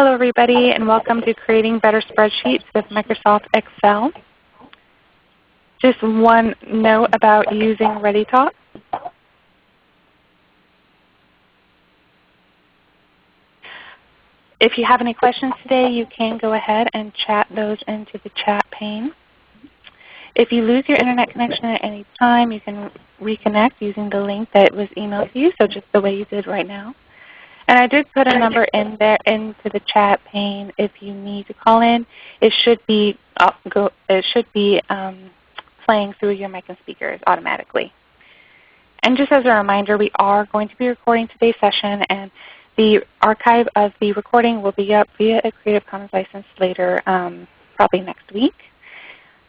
Hello everybody and welcome to Creating Better Spreadsheets with Microsoft Excel. Just one note about using ReadyTalk. If you have any questions today, you can go ahead and chat those into the chat pane. If you lose your Internet connection at any time, you can reconnect using the link that was emailed to you, so just the way you did right now. And I did put a number in there into the chat pane if you need to call in. It should be, uh, go, it should be um, playing through your mic and speakers automatically. And just as a reminder, we are going to be recording today's session and the archive of the recording will be up via a Creative Commons license later, um, probably next week.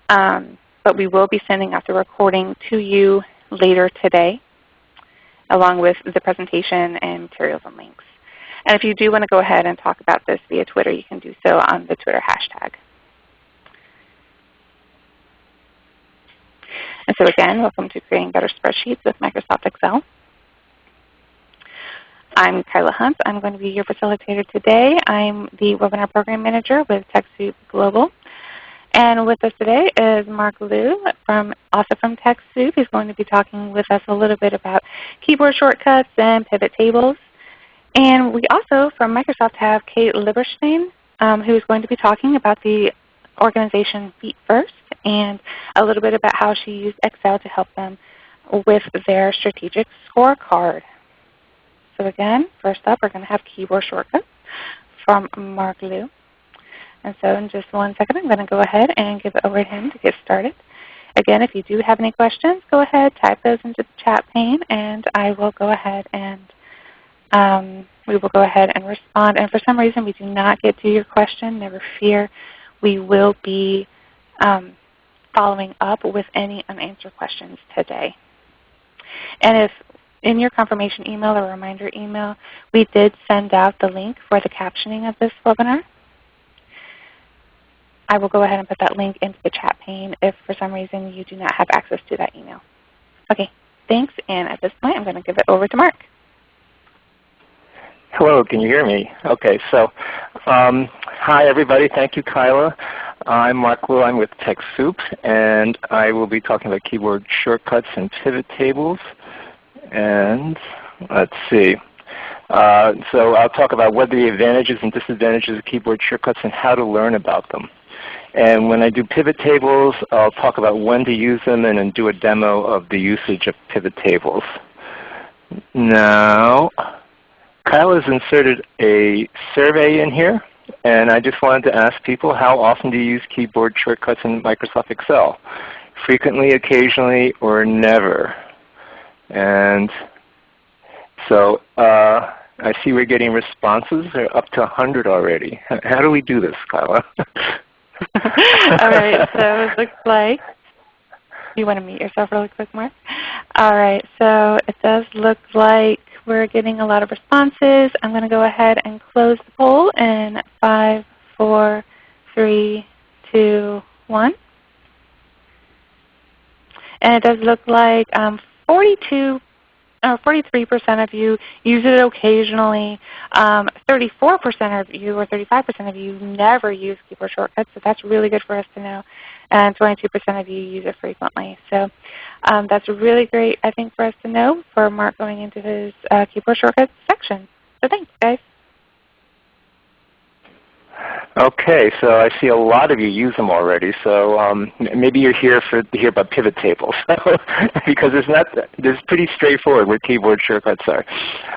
Um, but we will be sending out the recording to you later today along with the presentation and materials and links. And if you do want to go ahead and talk about this via Twitter, you can do so on the Twitter hashtag. And so again, welcome to Creating Better Spreadsheets with Microsoft Excel. I'm Kyla Hunt. I'm going to be your facilitator today. I'm the Webinar Program Manager with TechSoup Global. And with us today is Mark Liu, from, also from TechSoup. He's going to be talking with us a little bit about keyboard shortcuts and pivot tables. And we also, from Microsoft, have Kate Lieberstein, um, who is going to be talking about the organization Feet First and a little bit about how she used Excel to help them with their strategic scorecard. So again, first up we're going to have keyboard shortcuts from Mark Liu. And so in just one second I'm going to go ahead and give it over to him to get started. Again, if you do have any questions, go ahead, type those into the chat pane, and I will go ahead and um, we will go ahead and respond. And for some reason we do not get to your question, never fear. We will be um, following up with any unanswered questions today. And if in your confirmation email or reminder email, we did send out the link for the captioning of this webinar. I will go ahead and put that link into the chat pane if for some reason you do not have access to that email. Okay, thanks. And at this point I'm going to give it over to Mark. Hello, can you hear me? Okay, so um, hi everybody. Thank you, Kyla. I'm Mark Liu. I'm with TechSoup, and I will be talking about keyboard shortcuts and pivot tables. And let's see. Uh, so I'll talk about what the advantages and disadvantages of keyboard shortcuts and how to learn about them. And when I do pivot tables, I'll talk about when to use them and then do a demo of the usage of pivot tables. Now, Kyle has inserted a survey in here, and I just wanted to ask people how often do you use keyboard shortcuts in Microsoft Excel? Frequently, occasionally, or never? And so uh, I see we're getting responses. They're up to 100 already. How do we do this, Kyla? All right, so it looks like you want to mute yourself really quick, Mark? All right, so it does look like we're getting a lot of responses. I'm going to go ahead and close the poll in 5, 4, 3, 2, 1. And it does look like um, 42 or 43% of you use it occasionally. 34% um, of you or 35% of you never use keyboard shortcuts, so that's really good for us to know. And 22% of you use it frequently. So um, that's really great, I think, for us to know for Mark going into his uh, keyboard shortcuts section. So thanks, guys. Okay, so I see a lot of you use them already. So um, maybe you're here for to hear about pivot tables because it's not it's pretty straightforward where keyboard shortcuts are.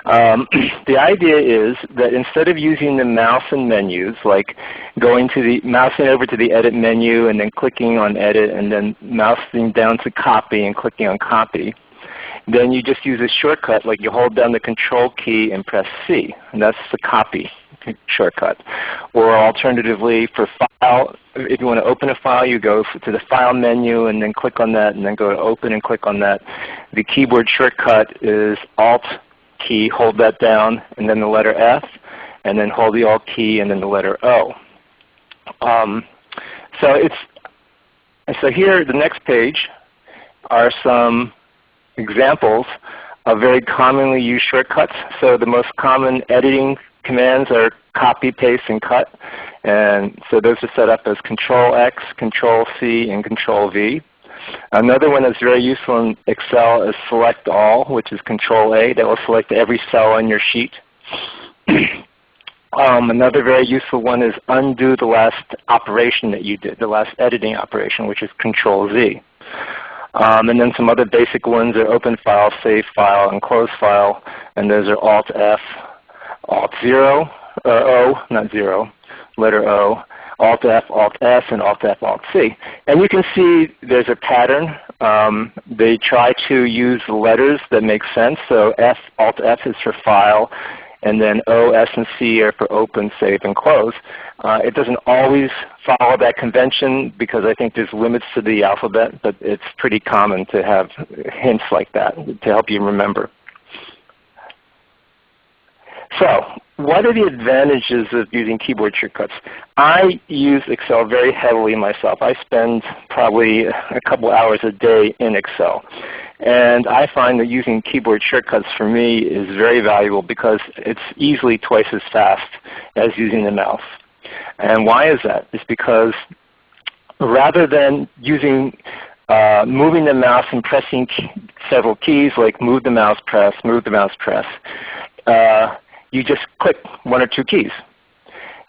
Um, the idea is that instead of using the mouse and menus, like going to the mousing over to the edit menu and then clicking on edit and then mousing down to copy and clicking on copy, then you just use a shortcut like you hold down the control key and press C, and that's the copy shortcut. Or alternatively, for file, if you want to open a file, you go to the File menu and then click on that and then go to Open and click on that. The keyboard shortcut is Alt key, hold that down, and then the letter F, and then hold the Alt key and then the letter O. Um, so it's so here, the next page are some examples of very commonly used shortcuts. So the most common editing commands are copy, paste, and cut. And so those are set up as Control X, Control C, and Control V. Another one that's very useful in Excel is Select All, which is Control A. That will select every cell on your sheet. um, another very useful one is undo the last operation that you did, the last editing operation, which is Control Z. Um, and then some other basic ones are open file, save file, and close file. And those are Alt F, Alt 0, uh, O, not 0, letter O, Alt F, Alt S, and Alt F, Alt C. And you can see there's a pattern. Um, they try to use letters that make sense. So F, Alt F is for file, and then O, S, and C are for open, save, and close. Uh, it doesn't always follow that convention because I think there's limits to the alphabet, but it's pretty common to have hints like that to help you remember. So what are the advantages of using keyboard shortcuts? I use Excel very heavily myself. I spend probably a couple hours a day in Excel. And I find that using keyboard shortcuts for me is very valuable because it's easily twice as fast as using the mouse. And why is that? It's because rather than using uh, moving the mouse and pressing several keys like move the mouse press, move the mouse press, uh, you just click one or two keys.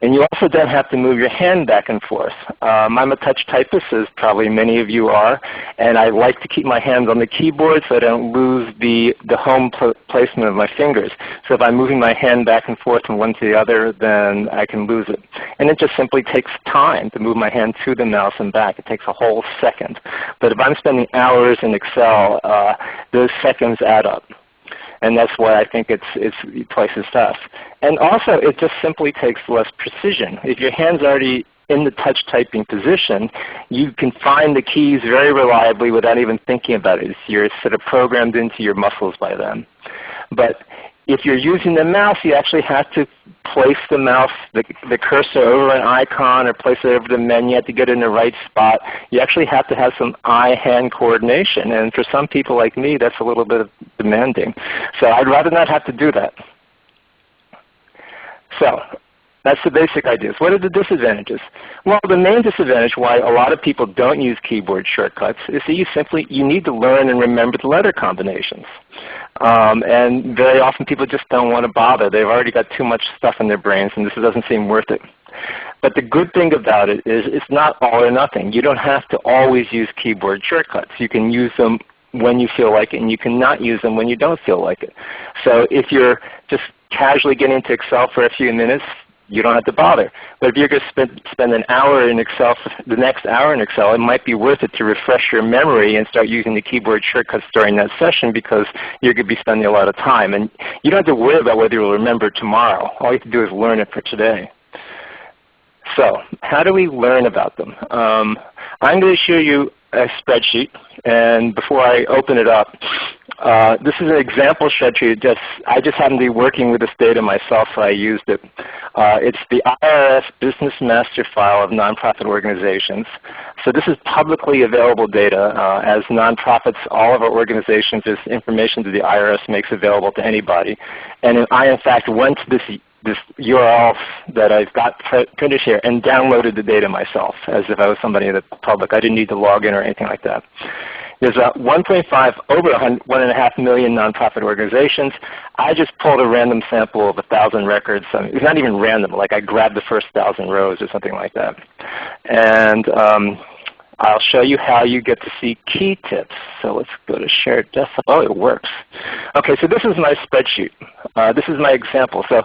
And you also don't have to move your hand back and forth. Um, I'm a touch typist, as probably many of you are, and I like to keep my hands on the keyboard so I don't lose the, the home pl placement of my fingers. So if I'm moving my hand back and forth from one to the other, then I can lose it. And it just simply takes time to move my hand to the mouse and back. It takes a whole second. But if I'm spending hours in Excel, uh, those seconds add up and that's why I think it's, it's twice as fast. And also it just simply takes less precision. If your hand's already in the touch typing position, you can find the keys very reliably without even thinking about it. You're sort of programmed into your muscles by then. But if you're using the mouse, you actually have to place the mouse, the, the cursor over an icon or place it over the menu. To get in the right spot. You actually have to have some eye-hand coordination. And for some people like me, that's a little bit demanding. So I'd rather not have to do that. So that's the basic ideas. What are the disadvantages? Well, the main disadvantage why a lot of people don't use keyboard shortcuts is that you simply you need to learn and remember the letter combinations. Um, and very often people just don't want to bother. They've already got too much stuff in their brains and this doesn't seem worth it. But the good thing about it is it's not all or nothing. You don't have to always use keyboard shortcuts. You can use them when you feel like it and you cannot use them when you don't feel like it. So if you're just casually getting into Excel for a few minutes, you don't have to bother. But if you're going to spend, spend an hour in Excel, the next hour in Excel, it might be worth it to refresh your memory and start using the keyboard shortcuts during that session because you're going to be spending a lot of time. And you don't have to worry about whether you'll remember tomorrow. All you have to do is learn it for today. So how do we learn about them? Um, I'm going to show you a spreadsheet. And before I open it up, uh, this is an example spreadsheet. Just, I just happen to be working with this data myself, so I used it. Uh, it's the IRS Business Master File of Nonprofit Organizations. So this is publicly available data. Uh, as nonprofits, all of our organizations, this information that the IRS makes available to anybody. And I, in fact, went to this this URL that I've got printed here and downloaded the data myself as if I was somebody in the public. I didn't need to log in or anything like that. There's a 1.5 over 1.5 million nonprofit organizations. I just pulled a random sample of 1,000 records. I mean, it's not even random. Like I grabbed the first 1,000 rows or something like that. And um, I'll show you how you get to see key tips. So let's go to shared desktop. Oh, it works. Okay, so this is my spreadsheet. Uh, this is my example. So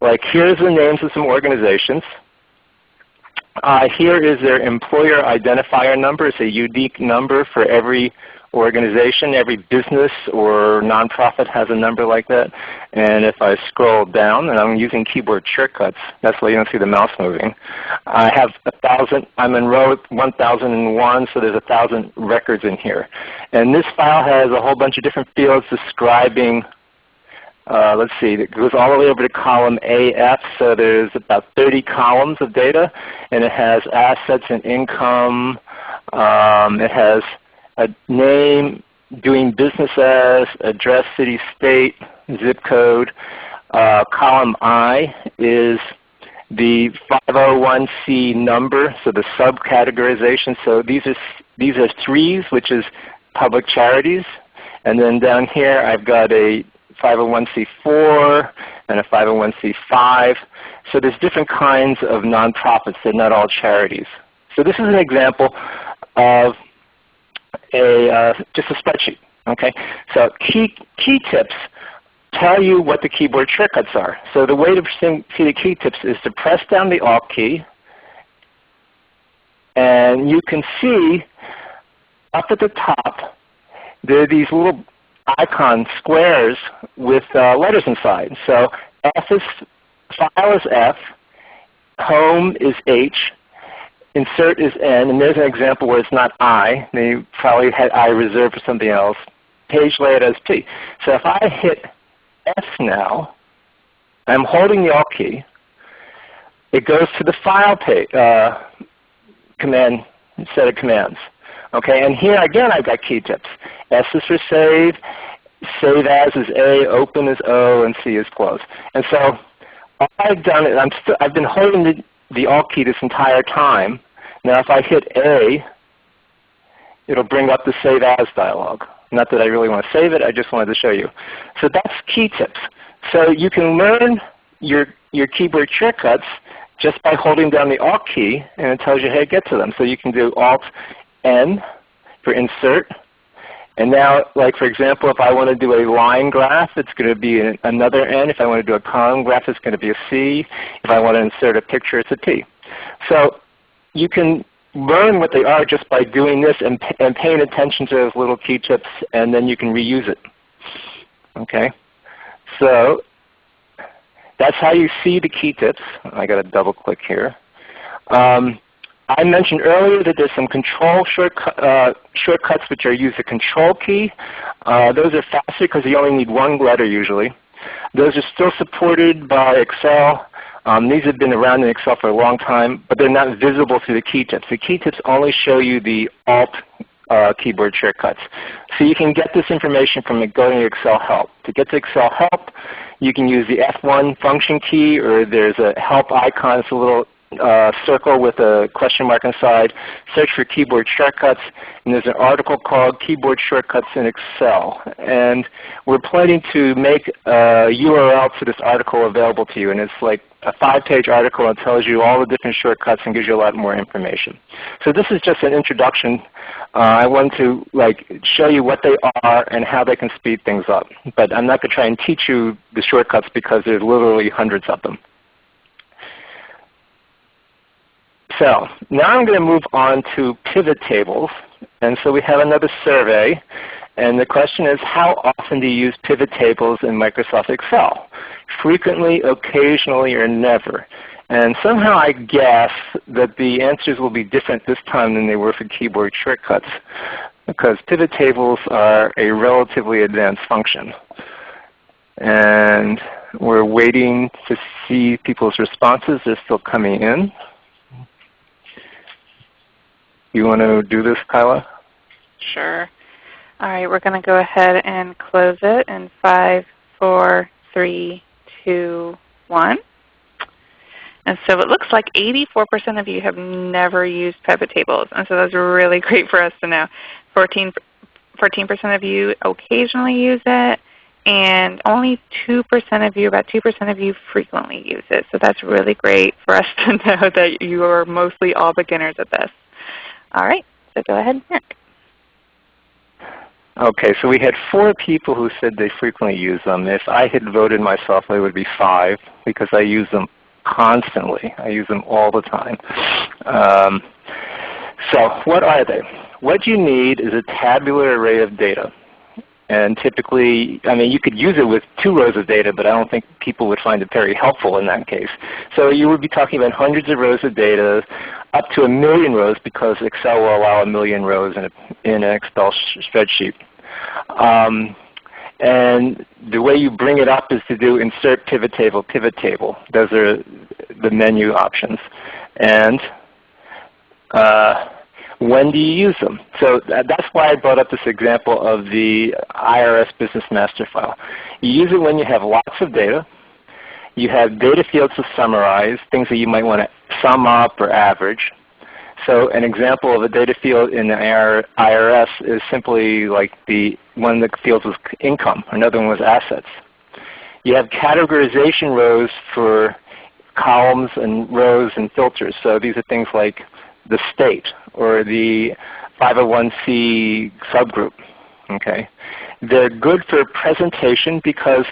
like here's the names of some organizations. Uh, here is their employer identifier number. It's a unique number for every organization. Every business or nonprofit has a number like that. And if I scroll down, and I'm using keyboard shortcuts, that's why you don't see the mouse moving. I have a thousand. I'm in row 1001, so there's a thousand records in here. And this file has a whole bunch of different fields describing uh, let's see, it goes all the way over to column AF, so there's about 30 columns of data, and it has assets and income. Um, it has a name, doing business as, address, city, state, zip code. uh, column I is the 501c number, so the subcategorization. So these are these are threes, which is public charities, and then down here I've got a 501c4 and a 501c5. So there's different kinds of nonprofits. They're not all charities. So this is an example of a uh, just a spreadsheet. Okay, so key key tips tell you what the keyboard shortcuts are. So the way to see the key tips is to press down the Alt key, and you can see up at the top there are these little icon squares with uh, letters inside. So F is file is F, home is H, insert is N, and there's an example where it's not I. They probably had I reserved for something else. Page layout as P. So if I hit F now, I'm holding the Alt key. It goes to the file page, uh, command set of commands. Okay, and here again I've got key tips. S is for save, save as is A, open is O, and C is close. And so I've done is I'm still, I've been holding the, the Alt key this entire time. Now if I hit A, it'll bring up the Save As dialog. Not that I really want to save it, I just wanted to show you. So that's key tips. So you can learn your, your keyboard shortcuts just by holding down the Alt key, and it tells you how to get to them. So you can do Alt N for insert. And now, like for example, if I want to do a line graph, it's going to be another N. If I want to do a column graph, it's going to be a C. If I want to insert a picture, it's a T. So you can learn what they are just by doing this and, and paying attention to those little key tips, and then you can reuse it. Okay, so that's how you see the key tips. I got to double click here. Um, I mentioned earlier that there's some control shortcut, uh, shortcuts which are use the control key. Uh, those are faster because you only need one letter usually. Those are still supported by Excel. Um, these have been around in Excel for a long time, but they're not visible through the key tips. The key tips only show you the Alt uh, keyboard shortcuts. So you can get this information from going to Excel Help. To get to Excel Help, you can use the F1 function key, or there's a help icon. It's a little uh, circle with a question mark inside, search for keyboard shortcuts, and there's an article called Keyboard Shortcuts in Excel. And we're planning to make a URL to this article available to you, and it's like a five-page article and tells you all the different shortcuts and gives you a lot more information. So this is just an introduction. Uh, I want to like show you what they are and how they can speed things up. But I'm not going to try and teach you the shortcuts because there's literally hundreds of them. So now I'm going to move on to pivot tables. And so we have another survey. And the question is, how often do you use pivot tables in Microsoft Excel? Frequently, occasionally, or never? And somehow I guess that the answers will be different this time than they were for keyboard shortcuts because pivot tables are a relatively advanced function. And we're waiting to see people's responses. They're still coming in. You want to do this, Kyla? Sure. All right, we're going to go ahead and close it in five, four, three, two, one. And so it looks like 84% of you have never used pivot tables. And so that's really great for us to know. 14, percent of you occasionally use it, and only 2% of you, about 2% of you frequently use it. So that's really great for us to know that you are mostly all beginners at this. All right, so go ahead, Mark. Okay, so we had four people who said they frequently use them. If I had voted myself, it would be five because I use them constantly. I use them all the time. Um, so what are they? What you need is a tabular array of data. And typically, I mean, you could use it with two rows of data, but I don't think people would find it very helpful in that case. So you would be talking about hundreds of rows of data, up to a million rows because Excel will allow a million rows in, a, in an Excel spreadsheet. Um, and the way you bring it up is to do insert pivot table, pivot table. Those are the menu options. And uh, when do you use them? So uh, that's why I brought up this example of the IRS Business Master file. You use it when you have lots of data You have data fields to summarize, things that you might want to sum up or average. So an example of a data field in the IRS is simply like the one of the fields was income, another one was assets. You have categorization rows for columns and rows and filters. So these are things like the state or the 501c subgroup. Okay, They're good for presentation because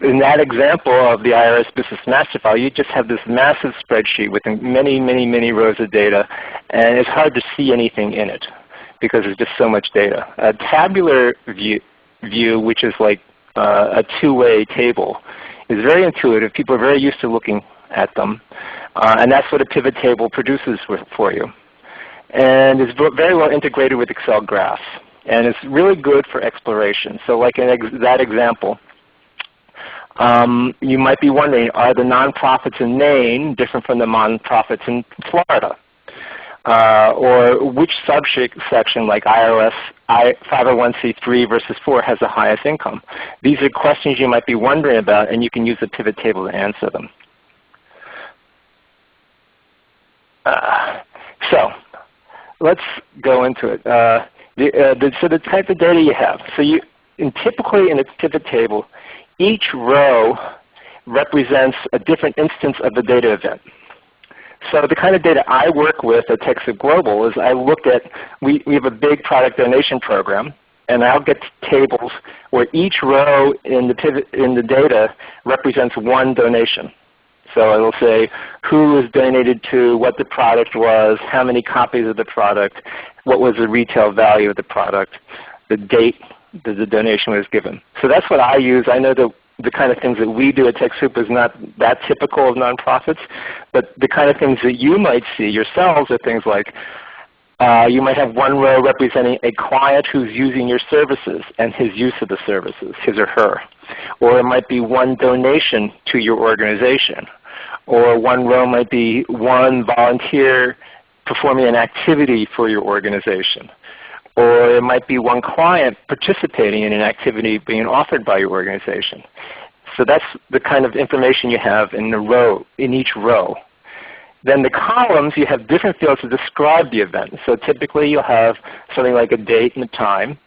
in that example of the IRS Business Master File, you just have this massive spreadsheet with many, many, many rows of data, and it's hard to see anything in it because there's just so much data. A tabular view, view which is like uh, a two-way table, is very intuitive. People are very used to looking at them, uh, and that's what a pivot table produces for you. And it's very well integrated with Excel graphs, and it's really good for exploration. So like ex that example, um, you might be wondering, are the nonprofits in Maine different from the nonprofits in Florida? Uh, or which subsection like IRS I, 501c3 versus 4 has the highest income? These are questions you might be wondering about and you can use the pivot table to answer them. So let's go into it. Uh, the, uh, the, so the type of data you have. So you, in typically in a pivot table, each row represents a different instance of the data event. So the kind of data I work with at TechSoup Global is I look at, we, we have a big product donation program, and I'll get tables where each row in the, pivot, in the data represents one donation. So it will say who was donated to, what the product was, how many copies of the product, what was the retail value of the product, the date that the donation was given. So that's what I use. I know that the kind of things that we do at TechSoup is not that typical of nonprofits, but the kind of things that you might see yourselves are things like uh, you might have one row representing a client who's using your services and his use of the services, his or her. Or it might be one donation to your organization. Or one row might be one volunteer performing an activity for your organization or it might be one client participating in an activity being offered by your organization. So that's the kind of information you have in the row, in each row. Then the columns, you have different fields to describe the event. So typically you'll have something like a date and a time.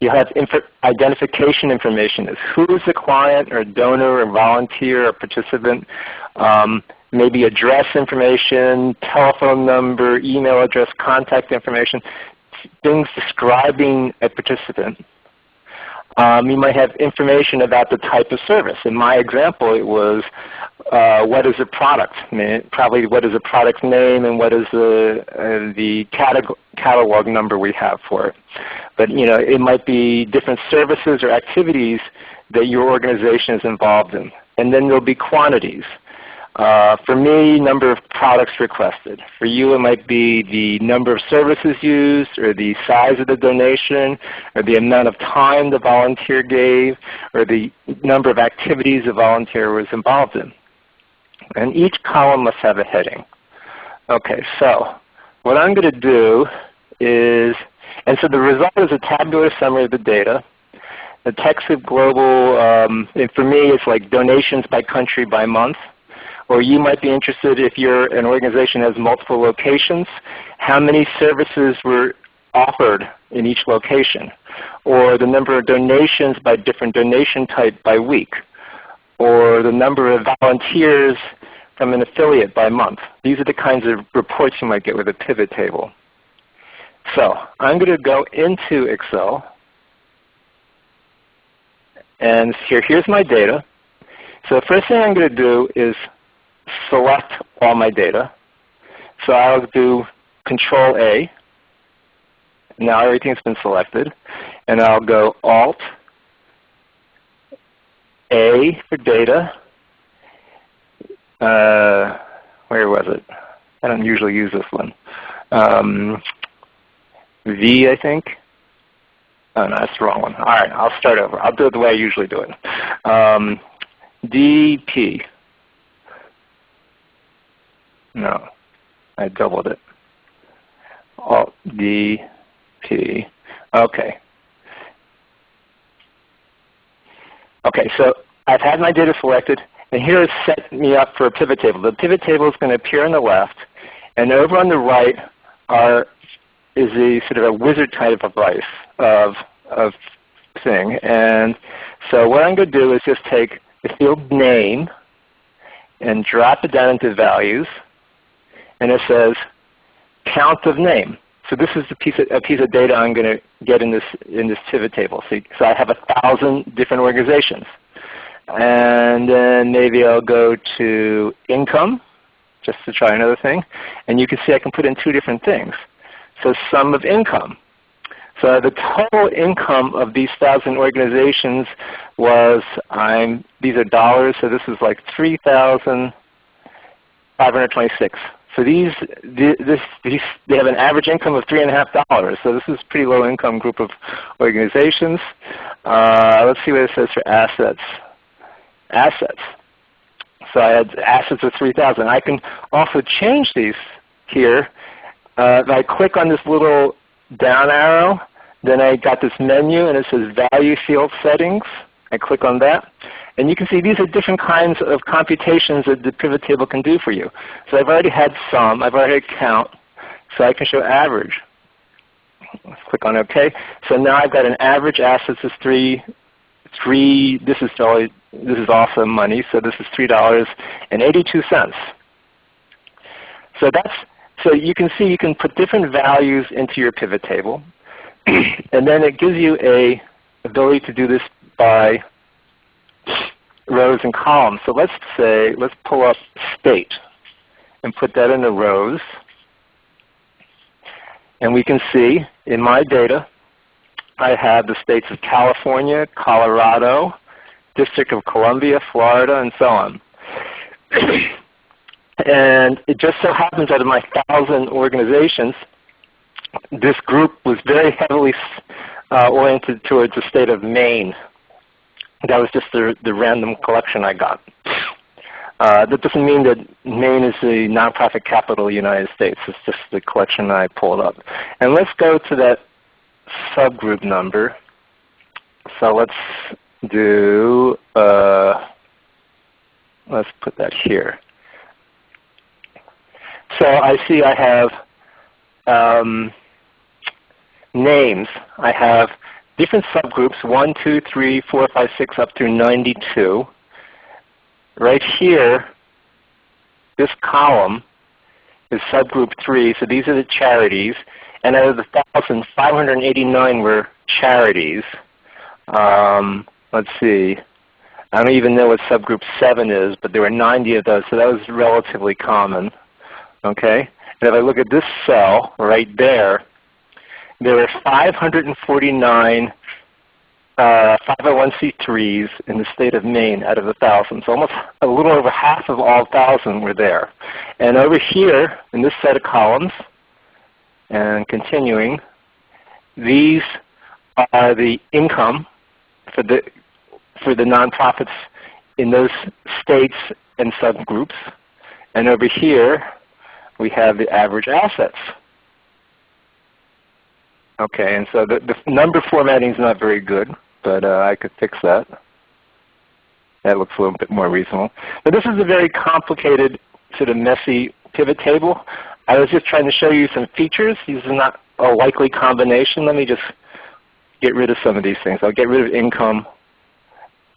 You have inf identification information as who is the client or donor or volunteer or participant. Um, maybe address information, telephone number, email address, contact information things describing a participant. Um, you might have information about the type of service. In my example, it was uh, what is a product? I mean, probably what is a product name and what is the, uh, the catalog, catalog number we have for it. But you know, it might be different services or activities that your organization is involved in. And then there will be quantities. Uh, for me, number of products requested. For you, it might be the number of services used, or the size of the donation, or the amount of time the volunteer gave, or the number of activities the volunteer was involved in. And each column must have a heading. Okay, so what I'm going to do is, and so the result is a tabular summary of the data. The TechSoup Global, um, for me, it's like donations by country by month. Or you might be interested if you're an organization that has multiple locations, how many services were offered in each location, or the number of donations by different donation type by week, or the number of volunteers from an affiliate by month. These are the kinds of reports you might get with a pivot table. So I'm going to go into Excel. And here, here's my data. So the first thing I'm going to do is select all my data. So I'll do Control A. Now everything's been selected. And I'll go Alt A for data. Uh, where was it? I don't usually use this one. Um, v, I think. Oh, no, that's the wrong one. All right, I'll start over. I'll do it the way I usually do it. Um, DP. No, I doubled it. Alt D P. Okay. Okay, so I've had my data selected And here it's set me up for a pivot table. The pivot table is going to appear on the left, and over on the right are is a sort of a wizard type of device of of thing. And so what I'm going to do is just take the field name and drop it down into values, and it says count of name. So this is a piece of, a piece of data I'm going to get in this in this pivot table. So, so I have a thousand different organizations. And then maybe I'll go to income, just to try another thing. And you can see I can put in two different things. So sum of income. So the total income of these thousand organizations was, I'm, these are dollars, so this is like 3,526. So these, this, these, they have an average income of three and a half dollars. So this is a pretty low income group of organizations. Uh, let's see what it says for assets assets. So I had assets of 3,000. I can also change these here. Uh, if I click on this little down arrow, then I got this menu and it says Value Field Settings. I click on that. And you can see these are different kinds of computations that the pivot table can do for you. So I've already had sum. I've already had count. So I can show average. Let's click on OK. So now I've got an average assets is 3, three. This is totally, this is also money. So this is three dollars and eighty-two cents. So that's so you can see you can put different values into your pivot table, and then it gives you a ability to do this by rows and columns. So let's say let's pull up state and put that in the rows. And we can see in my data I have the states of California, Colorado, District of Columbia, Florida, and so on. and it just so happens that of my thousand organizations, this group was very heavily uh, oriented towards the state of Maine. That was just the, the random collection I got. Uh, that doesn't mean that Maine is the nonprofit capital of the United States. It's just the collection I pulled up. And let's go to that subgroup number. So let's do, uh, let's put that here. So I see I have um, names. I have different subgroups, 1, 2, 3, 4, 5, 6, up through 92. Right here, this column is subgroup 3. So these are the charities. And out of the 1,589 were charities. Um, let's see. I don't even know what subgroup 7 is, but there were 90 of those, so that was relatively common. Okay? And if I look at this cell right there, there were 549 uh, 501c3s in the state of Maine out of the 1,000. So almost a little over half of all 1,000 were there. And over here in this set of columns, and continuing, these are the income for the, for the nonprofits in those states and subgroups. And over here, we have the average assets. Okay, and so the, the number formatting is not very good, but uh, I could fix that. That looks a little bit more reasonable. But this is a very complicated, sort of messy pivot table. I was just trying to show you some features. These are not a likely combination. Let me just get rid of some of these things. I'll get rid of income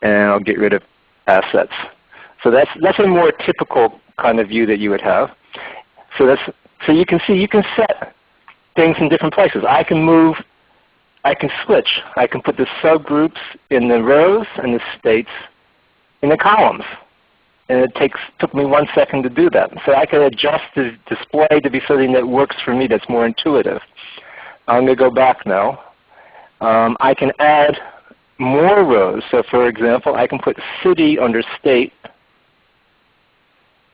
and I'll get rid of assets. So that's, that's a more typical kind of view that you would have. So, that's, so you can see you can set things in different places. I can move, I can switch. I can put the subgroups in the rows and the states in the columns and it takes took me one second to do that. So I can adjust the display to be something that works for me that's more intuitive. I'm going to go back now. Um, I can add more rows. So for example, I can put city under state.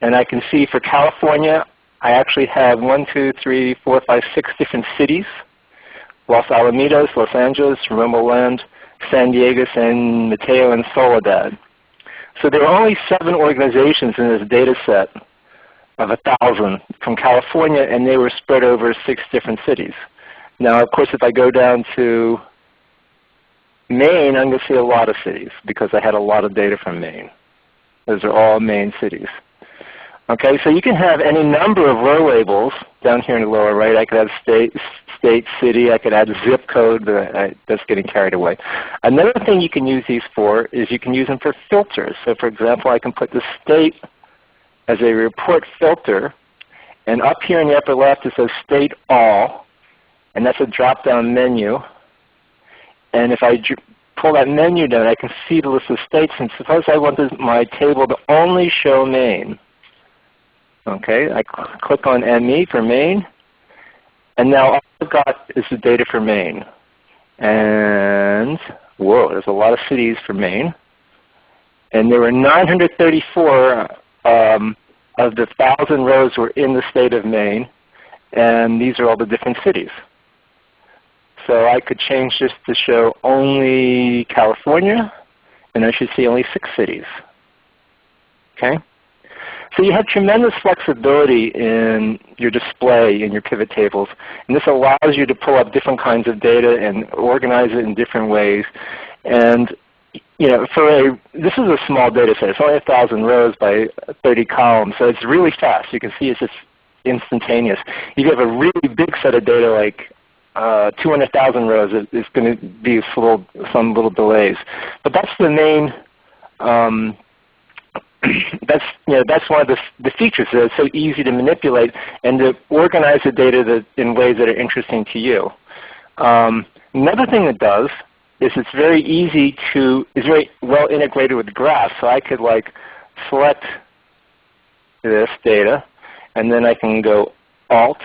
And I can see for California, I actually have one, two, three, four, five, six different cities. Los Alamitos, Los Angeles, Romoland, San Diego, San Mateo, and Soledad. So there are only seven organizations in this data set of a thousand from California, and they were spread over six different cities. Now, of course, if I go down to Maine, I'm going to see a lot of cities because I had a lot of data from Maine. Those are all Maine cities. Okay, so you can have any number of row labels down here in the lower right. I could have state, state, city. I could add zip code, but I, that's getting carried away. Another thing you can use these for is you can use them for filters. So for example, I can put the state as a report filter. And up here in the upper left it says State All. And that's a drop-down menu. And if I pull that menu down, I can see the list of states. And suppose I want my table to only show Maine. Okay, I cl click on ME for Maine, and now all I've got is the data for Maine. And whoa, there's a lot of cities for Maine. And there were 934 um, of the 1,000 rows were in the state of Maine, and these are all the different cities. So I could change this to show only California, and I should see only six cities. Okay? So you have tremendous flexibility in your display in your pivot tables. And this allows you to pull up different kinds of data and organize it in different ways. And you know, for a, this is a small data set. It's only 1,000 rows by 30 columns. So it's really fast. You can see it's just instantaneous. If you have a really big set of data like uh, 200,000 rows, it's going to be little, some little delays. But that's the main um, that's you know that's one of the, the features that it's so easy to manipulate and to organize the data that, in ways that are interesting to you. Um, another thing it does is it's very easy to is very well integrated with graphs. So I could like select this data, and then I can go Alt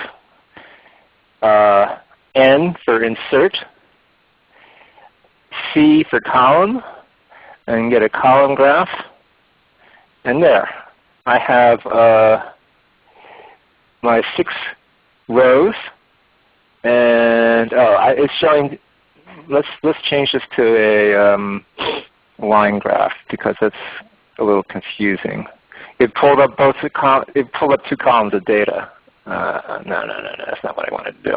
uh, N for insert, C for column, and get a column graph. And there, I have uh, my six rows, and oh, I, it's showing. Let's let's change this to a um, line graph because that's a little confusing. It pulled up both the col it pulled up two columns of data. Uh, no, no, no, no, that's not what I wanted to do.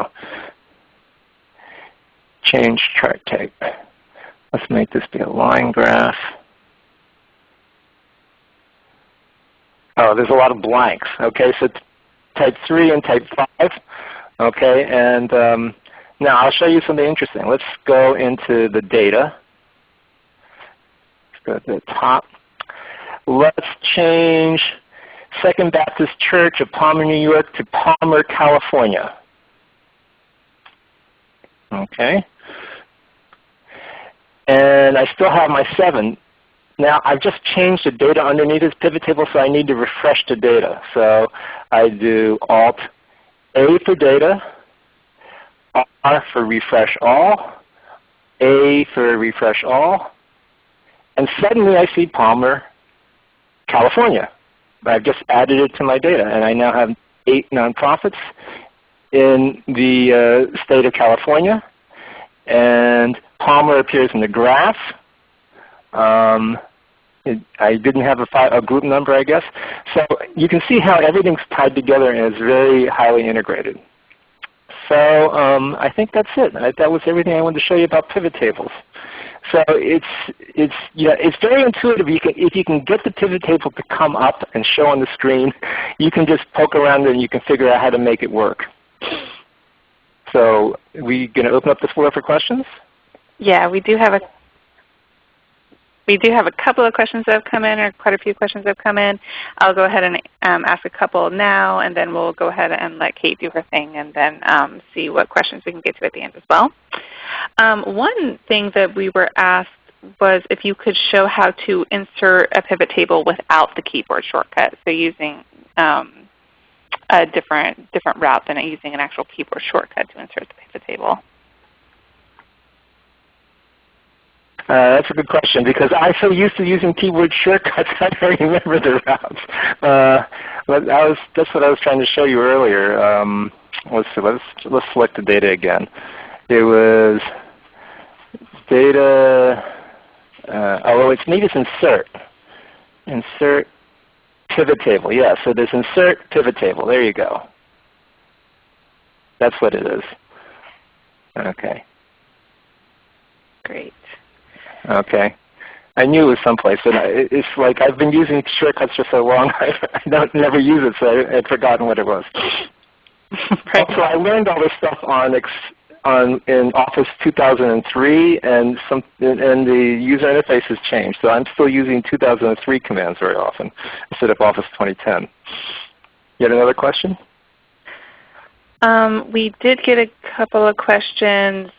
Change chart type. Let's make this be a line graph. Oh, there's a lot of blanks. Okay, so type 3 and type 5. Okay, and um, now I'll show you something interesting. Let's go into the data. Let's go to the top. Let's change Second Baptist Church of Palmer, New York to Palmer, California. Okay. And I still have my 7. Now I've just changed the data underneath this pivot table, so I need to refresh the data. So I do Alt A for data, R for refresh all, A for refresh all, and suddenly I see Palmer, California. I've just added it to my data, and I now have eight nonprofits in the uh, state of California. And Palmer appears in the graph. Um, it, I didn't have a, a, group number, I guess. So you can see how everything's tied together and is very highly integrated. So um, I think that's it. I, that was everything I wanted to show you about pivot tables. So it's it's yeah it's very intuitive. You can if you can get the pivot table to come up and show on the screen, you can just poke around and you can figure out how to make it work. So we going to open up the floor for questions? Yeah, we do have a we do have a couple of questions that have come in, or quite a few questions that have come in. I'll go ahead and um, ask a couple now, and then we'll go ahead and let Kate do her thing, and then um, see what questions we can get to at the end as well. Um, one thing that we were asked was if you could show how to insert a pivot table without the keyboard shortcut, so using um, a different, different route than using an actual keyboard shortcut to insert the pivot table. Uh, that's a good question because I'm so used to using keyword shortcuts I don't remember the routes. Uh, but I was, that's what I was trying to show you earlier. Um, let's see, let's let's select the data again. It was data. Uh, oh, it's need is insert. Insert pivot table. Yeah, so there's insert pivot table. There you go. That's what it is. Okay. Great. Okay. I knew it was someplace, and I, it's like I've been using shortcuts for so long, I, I don't never use it, so I had forgotten what it was. right. Also, I learned all this stuff on on in Office 2003, and some and the user interface has changed. So I'm still using 2003 commands very often instead of Office 2010. You had another question? Um, we did get a couple of questions.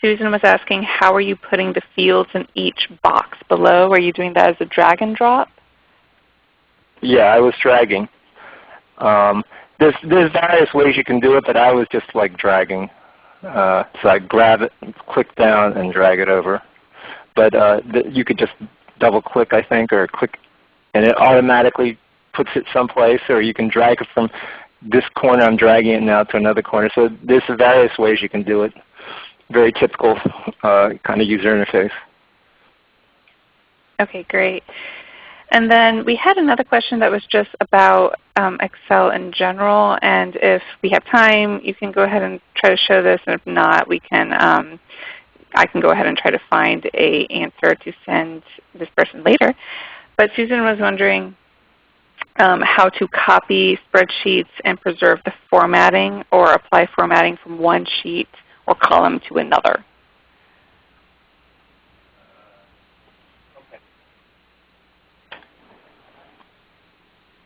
Susan was asking, how are you putting the fields in each box below? Are you doing that as a drag and drop? Yeah, I was dragging. Um, there's, there's various ways you can do it, but I was just like dragging. Uh, so I grab it, click down, and drag it over. But uh, you could just double click, I think, or click, and it automatically puts it someplace, or you can drag it from this corner. I'm dragging it now to another corner. So there's various ways you can do it. Very typical uh, kind of user interface. Okay, great. And then we had another question that was just about um, Excel in general. And if we have time, you can go ahead and try to show this. And if not, we can. Um, I can go ahead and try to find a answer to send this person later. But Susan was wondering um, how to copy spreadsheets and preserve the formatting or apply formatting from one sheet or column to another.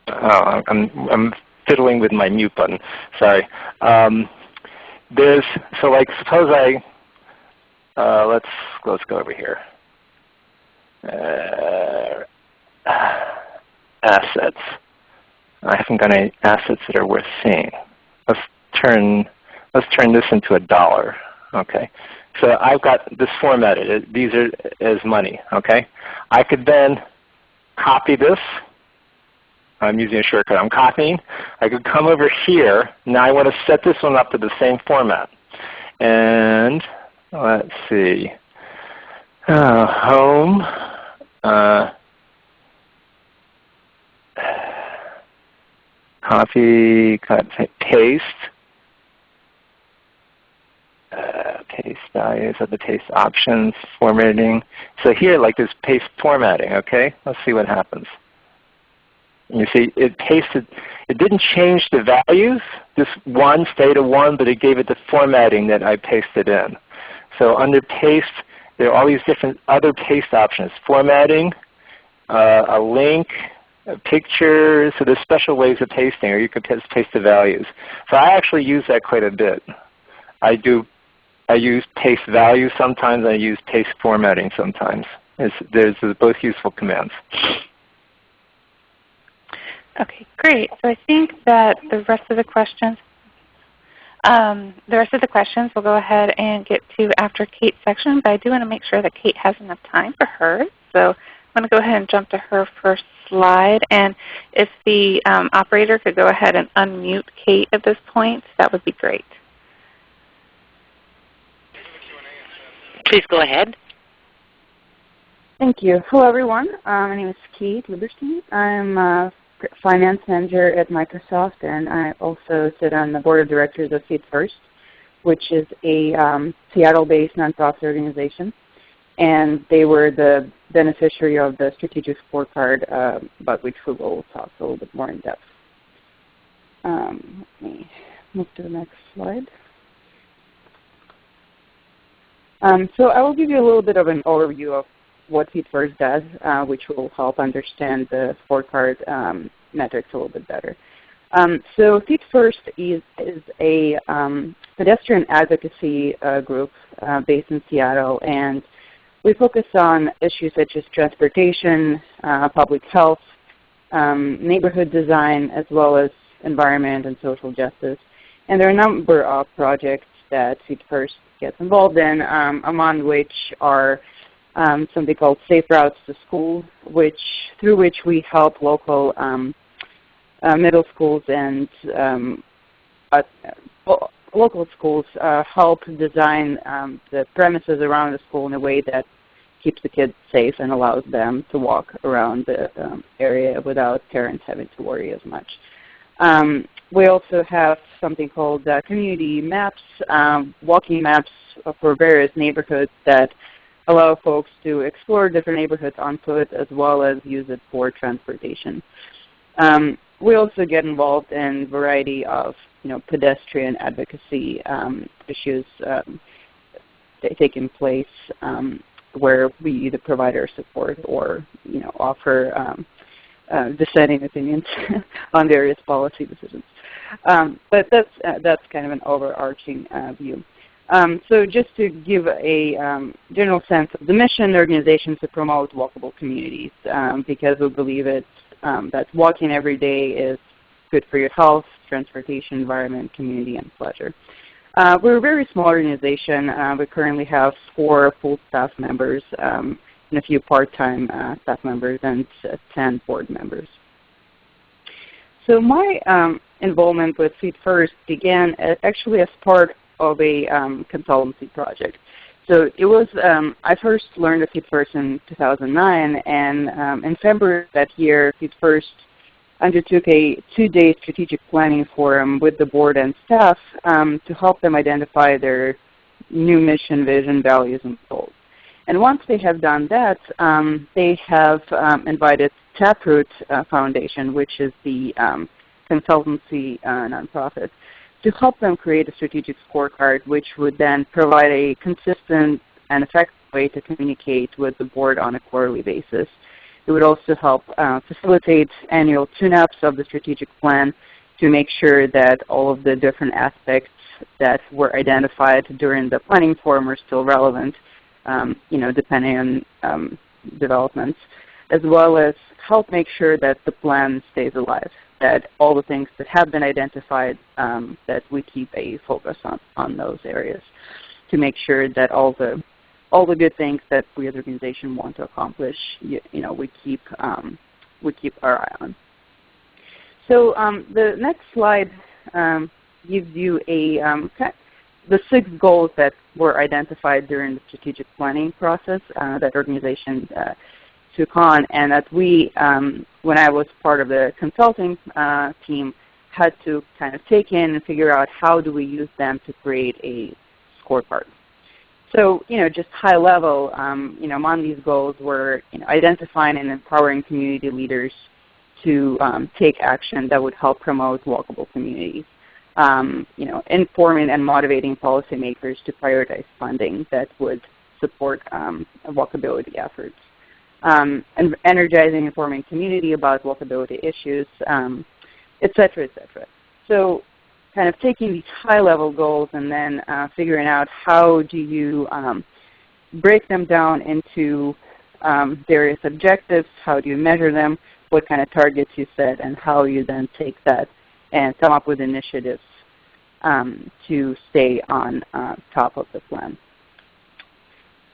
Oh, I'm, I'm fiddling with my mute button. Sorry. Um, there's so like suppose I uh, let's let's go over here. Uh, assets. I haven't got any assets that are worth seeing. Let's turn let's turn this into a dollar. Okay. So I've got this formatted. These are as money. Okay. I could then copy this I'm using a shortcut. I'm copying. I could come over here. Now I want to set this one up to the same format. And let's see. Uh, home. Uh, copy, cut, paste. Uh, paste values of the paste options, formatting. So here, like this paste formatting. Okay, let's see what happens. You see, it pasted, it didn't change the values. This 1 stayed a 1, but it gave it the formatting that I pasted in. So under paste, there are all these different other paste options. Formatting, uh, a link, a picture. So there's special ways of pasting, or you paste, paste the values. So I actually use that quite a bit. I do. I use paste value sometimes. I use paste formatting sometimes. It's, there's both useful commands. Okay, great. So I think that the rest of the questions, um, the rest of the questions we'll go ahead and get to after Kate's section, but I do want to make sure that Kate has enough time for hers. So I'm going to go ahead and jump to her first slide. And if the um, operator could go ahead and unmute Kate at this point, that would be great. Please go ahead. Thank you. Hello, everyone. Uh, my name is Kate Lieberstein. I'm a finance manager at Microsoft, and I also sit on the board of directors of Feet First, which is a um, Seattle-based nonprofit organization. And they were the beneficiary of the strategic scorecard, uh, about which we will talk a little bit more in depth. Um, let me move to the next slide. Um, so I will give you a little bit of an overview of what First does, uh, which will help understand the scorecard um, metrics a little bit better. Um, so First is, is a um, pedestrian advocacy uh, group uh, based in Seattle, and we focus on issues such as transportation, uh, public health, um, neighborhood design, as well as environment and social justice. And there are a number of projects that First gets involved in, um, among which are um, something called Safe Routes to School, which through which we help local um, uh, middle schools and um, uh, local schools uh, help design um, the premises around the school in a way that keeps the kids safe and allows them to walk around the area without parents having to worry as much. Um, we also have something called uh, community maps, walking maps for various neighborhoods that allow folks to explore different neighborhoods on foot as well as use it for transportation. Um, we also get involved in a variety of you know, pedestrian advocacy um, issues um, taking place um, where we either provide our support or you know, offer um, uh, dissenting opinions on various policy decisions. Um, but that's, uh, that's kind of an overarching uh, view. Um, so just to give a um, general sense of the mission, the organization is to promote walkable communities um, because we believe it's, um, that walking every day is good for your health, transportation, environment, community, and pleasure. Uh, we're a very small organization. Uh, we currently have four full staff members um, and a few part-time uh, staff members and 10 board members. So my um, involvement with Feet First began actually as part of a um, consultancy project. So it was, um, I first learned of Feet First in 2009, and um, in February that year, Feet First undertook a two-day strategic planning forum with the board and staff um, to help them identify their new mission, vision, values, and goals. And once they have done that, um, they have um, invited Taproot uh, Foundation, which is the um, consultancy uh, nonprofit, to help them create a strategic scorecard which would then provide a consistent and effective way to communicate with the board on a quarterly basis. It would also help uh, facilitate annual tune-ups of the strategic plan to make sure that all of the different aspects that were identified during the planning forum are still relevant, um, you know, depending on um, developments, as well as help make sure that the plan stays alive that all the things that have been identified, um, that we keep a focus on, on those areas to make sure that all the all the good things that we as an organization want to accomplish, you, you know, we keep um, we keep our eye on. So um, the next slide um, gives you a um, the six goals that were identified during the strategic planning process uh, that organization uh, took on, and that we, um, when I was part of the consulting uh, team, had to kind of take in and figure out how do we use them to create a scorecard. So, you know, just high level, um, you know, among these goals were you know, identifying and empowering community leaders to um, take action that would help promote walkable communities. Um, you know, informing and motivating policymakers to prioritize funding that would support um, walkability efforts um, and energizing informing community about walkability issues, um, et cetera, et cetera. So kind of taking these high-level goals and then uh, figuring out how do you um, break them down into um, various objectives, how do you measure them, what kind of targets you set, and how you then take that and come up with initiatives um, to stay on uh, top of the plan.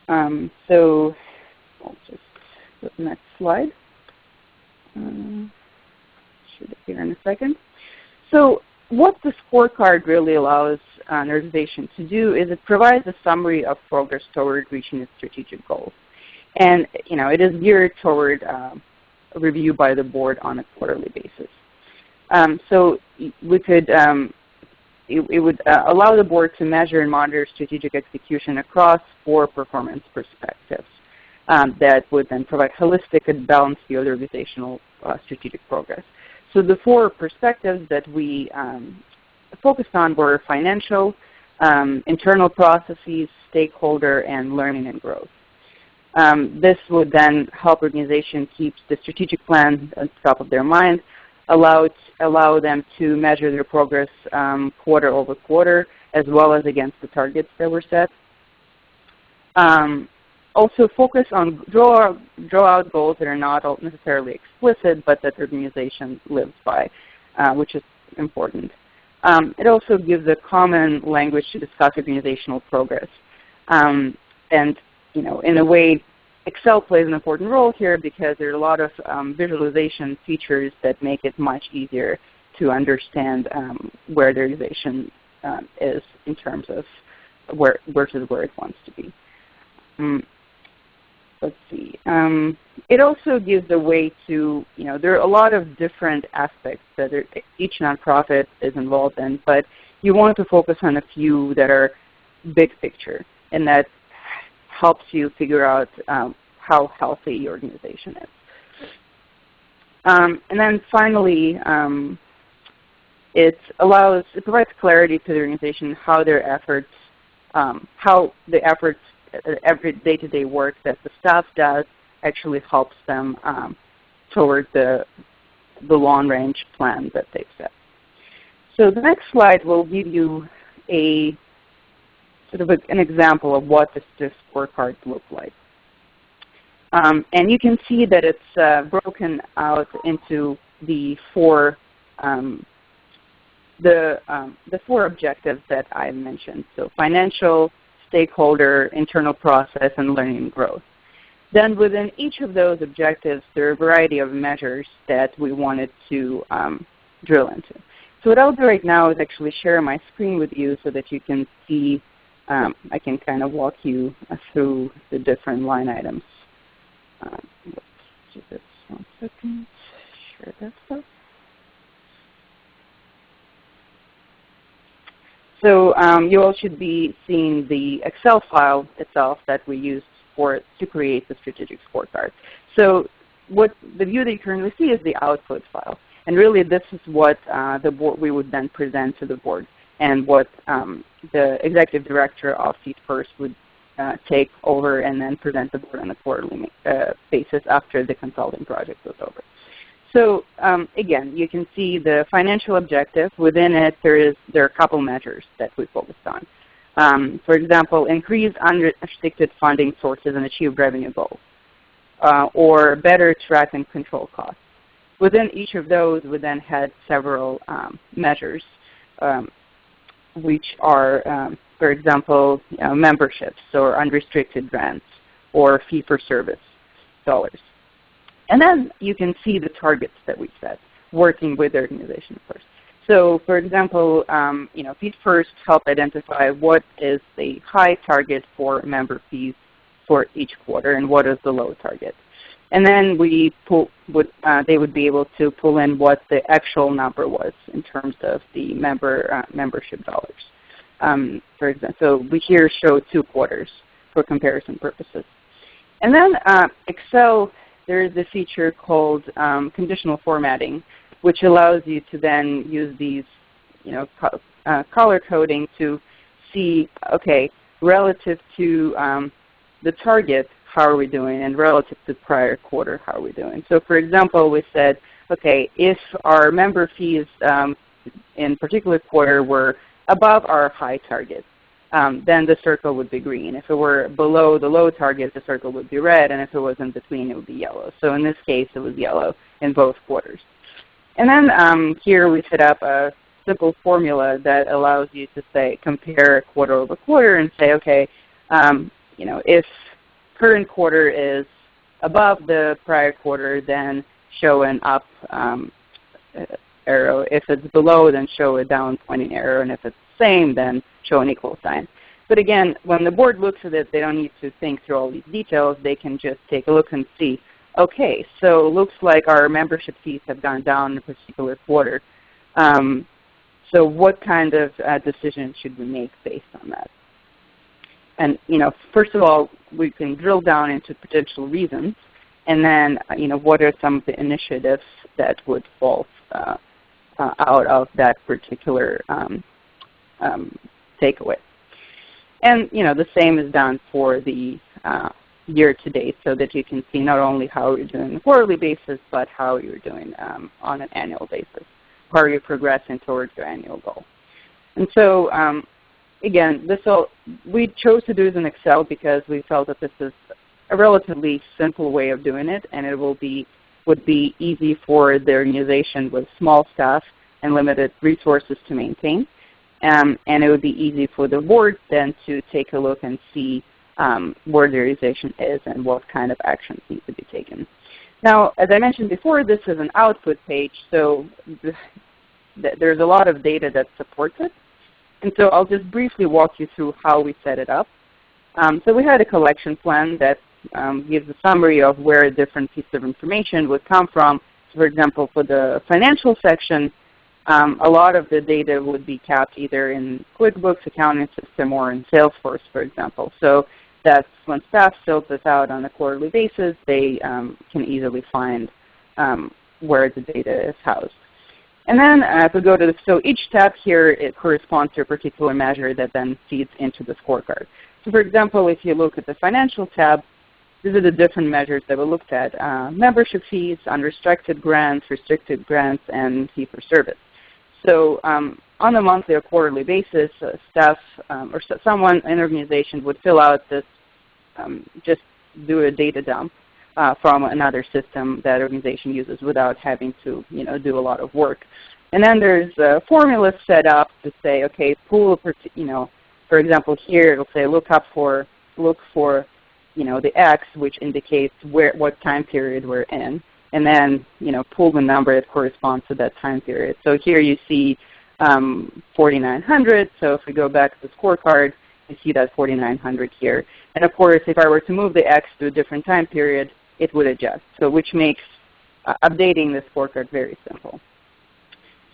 Um, so I'll just go to the next slide. Uh, should appear in a second. So what the scorecard really allows an organization to do is it provides a summary of progress toward reaching its strategic goals. And you know, it is geared toward uh, review by the board on a quarterly basis. Um, so we could, um, it, it, would uh, allow the board to measure and monitor strategic execution across four performance perspectives um, that would then provide holistic and balanced view of the organizational uh, strategic progress. So the four perspectives that we um, focused on were financial, um, internal processes, stakeholder, and learning and growth. Um, this would then help organizations keep the strategic plan the top of their mind, allow, allow them to measure their progress um, quarter over quarter, as well as against the targets that were set. Um, also focus on draw, draw out goals that are not necessarily explicit, but that the organization lives by, uh, which is important. Um, it also gives a common language to discuss organizational progress. Um, and you know, in a way, Excel plays an important role here because there are a lot of um, visualization features that make it much easier to understand um, where the organization um, is in terms of where versus where it wants to be. Um, let's see. Um, it also gives a way to, you know, there are a lot of different aspects that are, each nonprofit is involved in, but you want to focus on a few that are big picture and that helps you figure out um, how healthy your organization is. Um, and then finally, um, it allows, it provides clarity to the organization how their efforts, um, how the efforts, uh, every day-to-day -day work that the staff does actually helps them um, toward the, the long-range plan that they've set. So the next slide will give you a sort of an example of what this, this scorecard looks like. Um, and you can see that it's uh, broken out into the four um, the um, the four objectives that I mentioned. So financial, stakeholder, internal process, and learning growth. Then within each of those objectives, there are a variety of measures that we wanted to um, drill into. So what I'll do right now is actually share my screen with you so that you can see, um, I can kind of walk you through the different line items. Um, let's do this one second. Share desktop. So um, you all should be seeing the Excel file itself that we used for to create the strategic scorecard. So what the view that you currently see is the output file. And really this is what uh, the board we would then present to the board and what um, the executive director of Feet First would uh, take over and then present the board on a quarterly uh, basis after the consulting project was over. So um, again, you can see the financial objective. Within it, there is there are a couple measures that we focused on. Um, for example, increase unrestricted funding sources and achieve revenue goals, uh, or better track and control costs. Within each of those, we then had several um, measures, um, which are, um, for example, you know, memberships or unrestricted grants or fee-for-service dollars. And then you can see the targets that we set working with the organization first. So for example, um, you know, Feet First help identify what is the high target for member fees for each quarter and what is the low target. And then we pull, would, uh, they would be able to pull in what the actual number was in terms of the member uh, membership dollars. Um, for example, so we here show two quarters for comparison purposes. And then uh, Excel there is a feature called um, conditional formatting, which allows you to then use these you know, co uh, color coding to see, okay, relative to um, the target, how are we doing, and relative to prior quarter, how are we doing. So for example, we said, okay, if our member fees um, in particular quarter were above our high target, um, then the circle would be green. If it were below the low target, the circle would be red, and if it was in between, it would be yellow. So in this case, it was yellow in both quarters. And then um, here we set up a simple formula that allows you to say compare quarter over quarter and say, okay, um, you know, if current quarter is above the prior quarter, then show an up um, arrow. If it's below, then show a down pointing arrow. And if it's the same, then show an equal sign. But again, when the board looks at it, they don't need to think through all these details. They can just take a look and see, okay, so it looks like our membership fees have gone down in a particular quarter. Um, so what kind of uh, decision should we make based on that? And you know, first of all, we can drill down into potential reasons, and then you know, what are some of the initiatives that would fall uh, uh, out of that particular um, um, takeaway. And you know, the same is done for the uh, year to date so that you can see not only how you're doing on a quarterly basis, but how you're doing um, on an annual basis, how are you're progressing towards your annual goal. And so um, again, this all, we chose to do this in Excel because we felt that this is a relatively simple way of doing it, and it will be would be easy for the organization with small staff and limited resources to maintain. Um, and it would be easy for the board then to take a look and see um, where the organization is and what kind of actions need to be taken. Now, as I mentioned before, this is an output page, so th there's a lot of data that supports it. And so I'll just briefly walk you through how we set it up. Um, so we had a collection plan that um, gives a summary of where a different pieces of information would come from. So for example, for the financial section, um, a lot of the data would be kept either in QuickBooks accounting system or in Salesforce, for example. So That's when staff fills this out on a quarterly basis, they um, can easily find um, where the data is housed. And then uh, if we go to the, so each tab here, it corresponds to a particular measure that then feeds into the scorecard. So for example, if you look at the financial tab, these are the different measures that we looked at. Uh, membership fees, unrestricted grants, restricted grants, and fee for service. So um, on a monthly or quarterly basis, uh, staff um, or someone in an organization would fill out this, um, just do a data dump uh, from another system that organization uses without having to you know, do a lot of work. And then there's a formula set up to say, okay, pull, you know, for example, here it'll say look up for, look for you know, the X, which indicates where, what time period we're in, and then you know, pull the number that corresponds to that time period. So here you see um, 4900. So if we go back to the scorecard, you see that 4900 here. And of course, if I were to move the X to a different time period, it would adjust. So which makes uh, updating the scorecard very simple.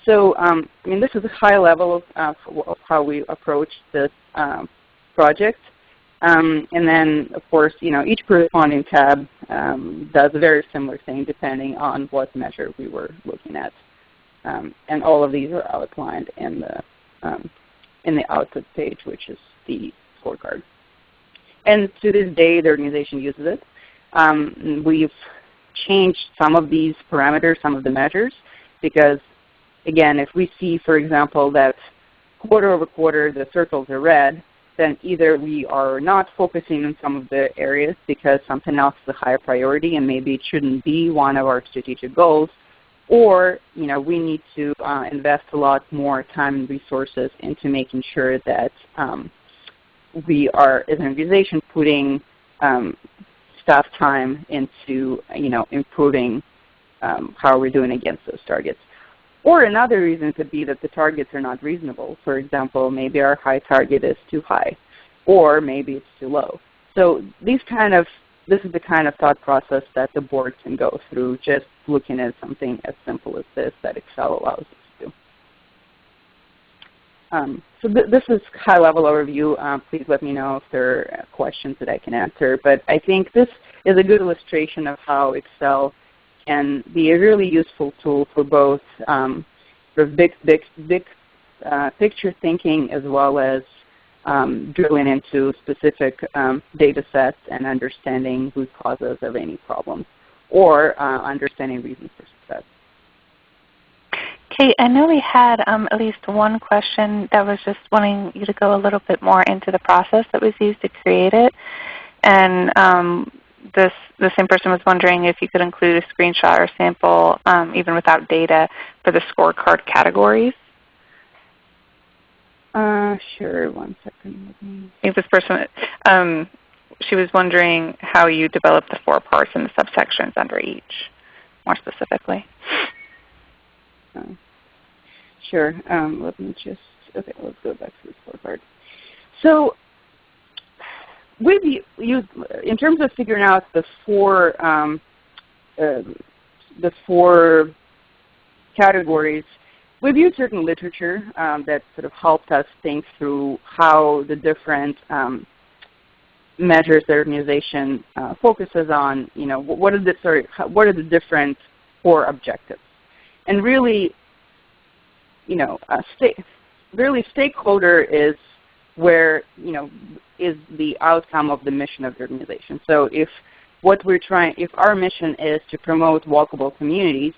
So um, I mean, this is a high level of, of how we approach this um, project. Um, and then, of course, you know, each corresponding tab um, does a very similar thing depending on what measure we were looking at. Um, and all of these are outlined in the, um, in the output page, which is the scorecard. And to this day, the organization uses it. Um, we've changed some of these parameters, some of the measures, because again, if we see, for example, that quarter over quarter the circles are red, then either we are not focusing on some of the areas because something else is a higher priority and maybe it shouldn't be one of our strategic goals, or you know, we need to uh, invest a lot more time and resources into making sure that um, we are, as an organization, putting um, staff time into you know, improving um, how we're doing against those targets. Or another reason could be that the targets are not reasonable. For example, maybe our high target is too high, or maybe it's too low. So these kind of, this is the kind of thought process that the board can go through just looking at something as simple as this that Excel allows us. Um, so th this is high-level overview. Uh, please let me know if there are questions that I can answer. But I think this is a good illustration of how Excel can be a really useful tool for both um, big, big, big uh, picture thinking as well as um, drilling into specific um, data sets and understanding root causes of any problems or uh, understanding reasons for. Kate, I know we had um, at least one question that was just wanting you to go a little bit more into the process that was used to create it. And um, this the same person was wondering if you could include a screenshot or sample, um, even without data, for the scorecard categories. Uh, sure. One second. I think this person, um, she was wondering how you developed the four parts and the subsections under each, more specifically. Sure. Um, let me just, okay, let's go back to the scorecard. So we've used, in terms of figuring out the four, um, uh, the four categories, we've used certain literature um, that sort of helped us think through how the different um, measures the organization uh, focuses on, you know, what are the, sorry, what are the different core objectives. And really, you know, really stakeholder is where you know is the outcome of the mission of the organization. So if what we're trying, if our mission is to promote walkable communities,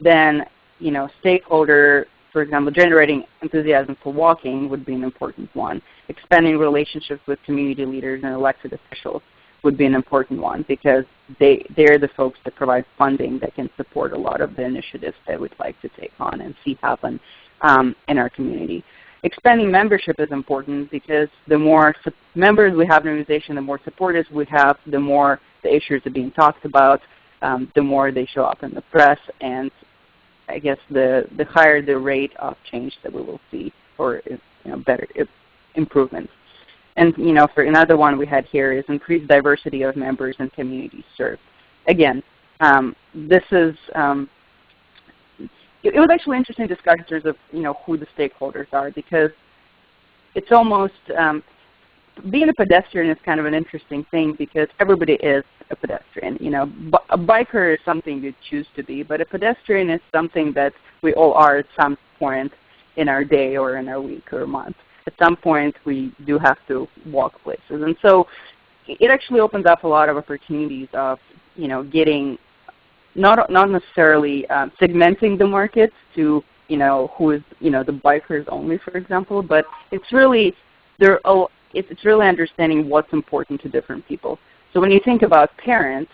then you know stakeholder, for example, generating enthusiasm for walking would be an important one. Expanding relationships with community leaders and elected officials would be an important one because they, they're the folks that provide funding that can support a lot of the initiatives that we'd like to take on and see happen um, in our community expanding membership is important because the more members we have in an organization, the more supporters we have, the more the issues are being talked about, um, the more they show up in the press, and I guess the, the higher the rate of change that we will see or you know, better improvements. And you know, for another one we had here is increased diversity of members and communities served. Again, um, this is um, it, was actually interesting to discuss in terms of you know who the stakeholders are because it's almost um, being a pedestrian is kind of an interesting thing because everybody is a pedestrian. You know, a biker is something you choose to be, but a pedestrian is something that we all are at some point in our day or in our week or month. At some point, we do have to walk places, and so it actually opens up a lot of opportunities of you know getting not not necessarily um, segmenting the markets to you know who is you know the bikers only, for example, but it's really there. Oh, it's, it's really understanding what's important to different people. So when you think about parents,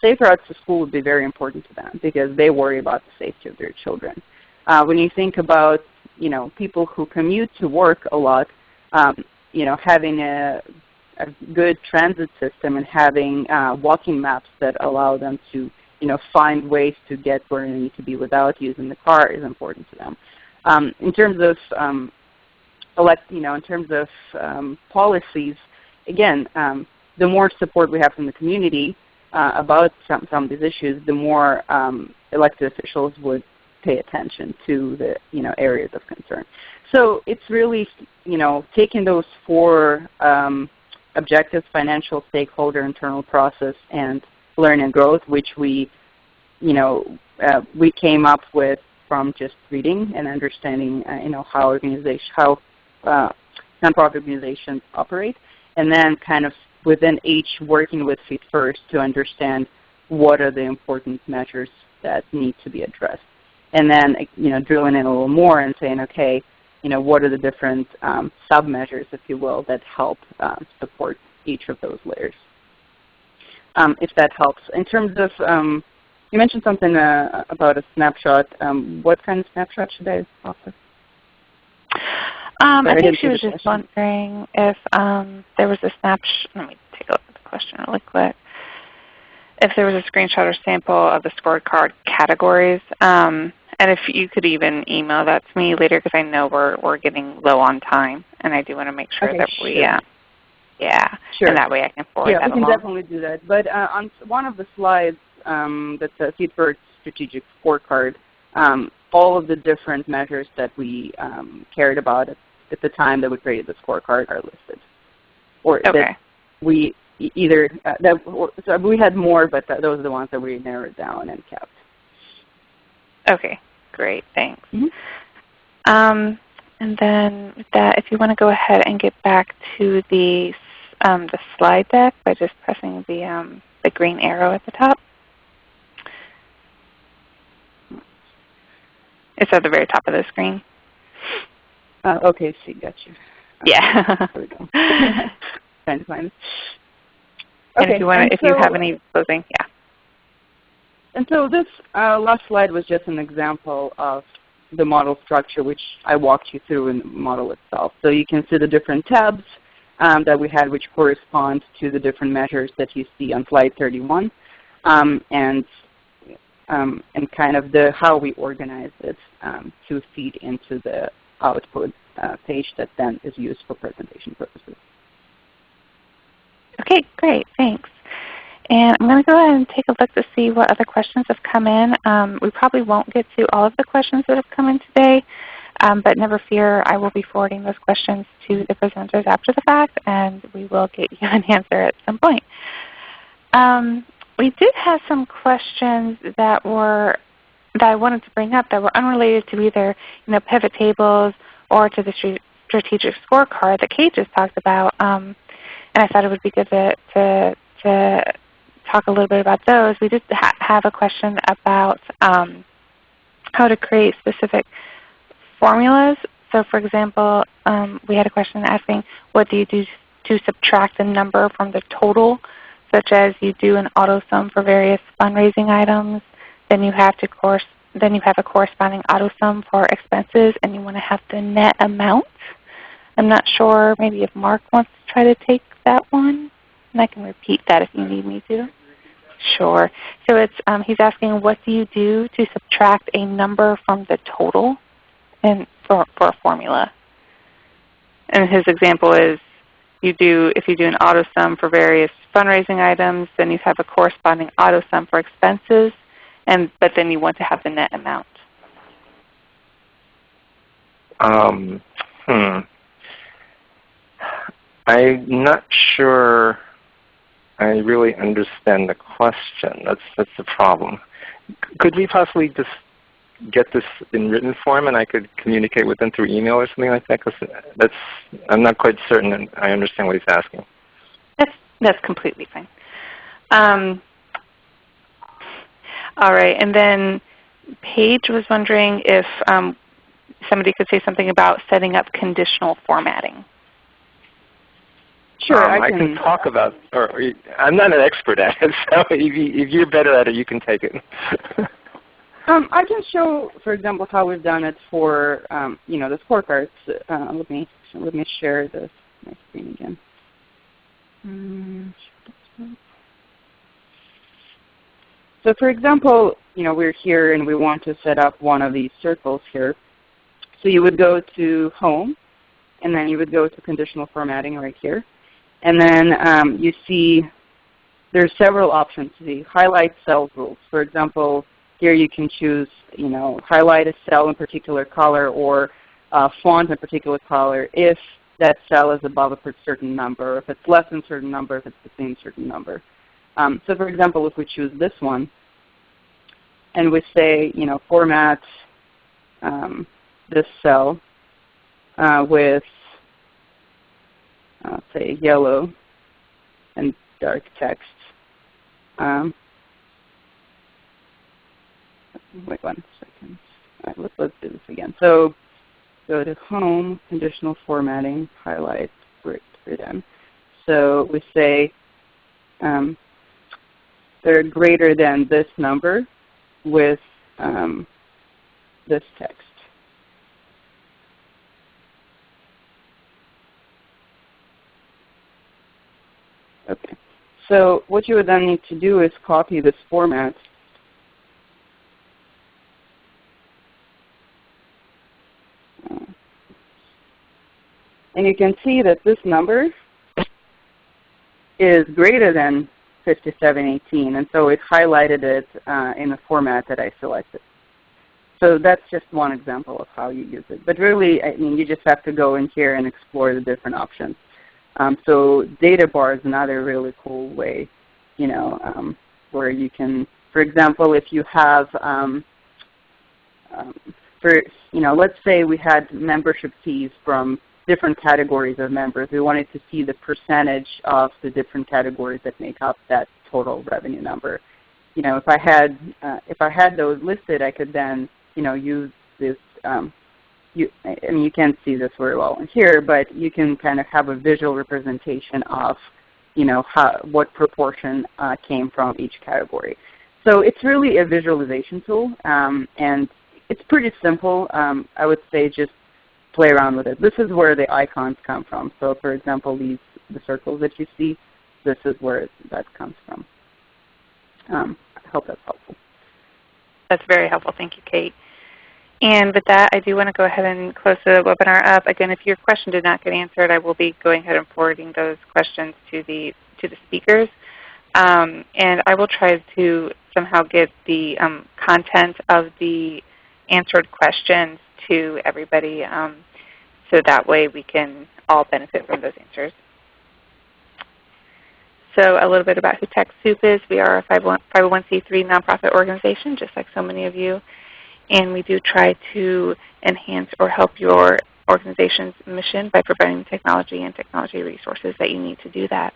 safe routes to school would be very important to them because they worry about the safety of their children. Uh, when you think about you know people who commute to work a lot, um, you know having a, a, good transit system and having uh, walking maps that allow them to you know find ways to get where they need to be without using the car is important to them. Um, in terms of um, elect, you know, in terms of um, policies, again, um, the more support we have from the community uh, about some, some of these issues, the more um, elected officials would pay attention to the you know areas of concern. So it's really you know taking those four um, objectives: financial, stakeholder, internal process, and learn and growth, which we you know uh, we came up with from just reading and understanding uh, you know how organization how uh, nonprofit organizations operate, and then kind of within each working with Feet First to understand what are the important measures that need to be addressed. And then you know, drilling in a little more and saying, okay, you know, what are the different um, sub-measures, if you will, that help um, support each of those layers, um, if that helps. In terms of, um, you mentioned something uh, about a snapshot. Um, what kind of snapshot should I offer? Um, I think she was just wondering if um, there was a snapshot. Let me take a look at the question really quick. If there was a screenshot or sample of the scorecard categories, um, and if you could even email that to me later, because I know we're we're getting low on time, and I do want to make sure okay, that sure. we, uh, yeah, sure. and that way I can forward yeah, that we can along. definitely do that. But uh, on one of the slides um, that's a Feet First strategic scorecard, um, all of the different measures that we um, cared about at, at, the time that we created the scorecard are listed. Or okay. that we either uh, that so we had more, but th those are the ones that we narrowed down and kept. Okay, great, thanks. Mm -hmm. um, and then with that, if you want to go ahead and get back to the um, the slide deck by just pressing the um, the green arrow at the top. It's at the very top of the screen. Uh, okay, see, got you. Yeah. there we go. Trying to find it. And okay, if you want, if so, you have any closing, yeah. And so this uh, last slide was just an example of the model structure, which I walked you through in the model itself. So you can see the different tabs um, that we had, which correspond to the different measures that you see on slide 31, um, and um, and kind of the how we organize it um, to feed into the output uh, page that then is used for presentation purposes. Okay, great, thanks. And I'm going to go ahead and take a look to see what other questions have come in. Um, we probably won't get to all of the questions that have come in today, um, but never fear, I will be forwarding those questions to the presenters after the fact, and we will get you an answer at some point. Um, we did have some questions that were that I wanted to bring up that were unrelated to either you know, pivot tables or to the strategic scorecard that Kate just talked about. Um, and I thought it would be good to, to, to talk a little bit about those. We did ha have a question about um, how to create specific formulas. So for example, um, we had a question asking, what do you do to subtract the number from the total such as you do an auto sum for various fundraising items, then you have to course then you have a corresponding auto sum for expenses and you want to have the net amount. I'm not sure maybe if Mark wants to try to take that one. And I can repeat that if you need me to. Sure. So it's um, he's asking what do you do to subtract a number from the total in, for, for a formula? And his example is you do, if you do an auto sum for various fundraising items, then you have a corresponding auto sum for expenses, and but then you want to have the net amount. Um, hmm. I'm not sure I really understand the question. That's, that's the problem. Could we possibly just get this in written form and I could communicate with them through email or something like that? Because that's, I'm not quite certain I understand what he's asking. That's, that's completely fine. Um, all right, and then Paige was wondering if um, somebody could say something about setting up conditional formatting. Sure, um, I, can, I, can, talk about, or, or, I'm not an expert at it, so if, you, if you're better at it, you can take it. um, I can show, for example, how we've done it for, um, you know, the scorecards. Uh, let me let me share this my screen again. So, for example, you know, we're here and we want to set up one of these circles here. So you would go to Home, and then you would go to Conditional Formatting right here. And then um, you see there's several options. The highlight cell rules. For example, here you can choose, you know, highlight a cell in particular color or uh, font in particular color if that cell is above a certain number, if it's less than a certain number, if it's the same certain number. Um, so for example, if we choose this one, and we say, you know, format um, this cell uh, with uh, say yellow and dark text. Um, wait one second. All right, let's, let's do this again. So go to Home, Conditional Formatting, Highlight, we're, we're. So we say um, they're greater than this number with um, this text. Okay. So what you would then need to do is copy this format and you can see that this number is greater than 5718, and so it highlighted it uh, in the format that I selected. So that's just one example of how you use it. But really, I mean, you just have to go in here and explore the different options. Um, so data bar is another really cool way, you know, um, where you can, for example, if you have, um, um, for you know, let's say we had membership fees from different categories of members. We wanted to see the percentage of the different categories that make up that total revenue number. You know, if I had uh, if I had those listed, I could then you know use this um, you, I mean, you can't see this very well here, but you can kind of have a visual representation of, you know, how, what proportion uh, came from each category. So it's really a visualization tool, um, and it's pretty simple. Um, I would say just play around with it. This is where the icons come from. So for example, these the circles that you see, this is where that comes from. Um, I hope that's helpful. That's very helpful. Thank you, Kate. And with that, I do want to go ahead and close the webinar up. Again, if your question did not get answered, I will be going ahead and forwarding those questions to the, to the speakers. Um, and I will try to somehow get the um, content of the answered questions to everybody um, so that way we can all benefit from those answers. So a little bit about who TechSoup is. We are a 501c3 nonprofit organization, just like so many of you and we do try to enhance or help your organization's mission by providing technology and technology resources that you need to do that.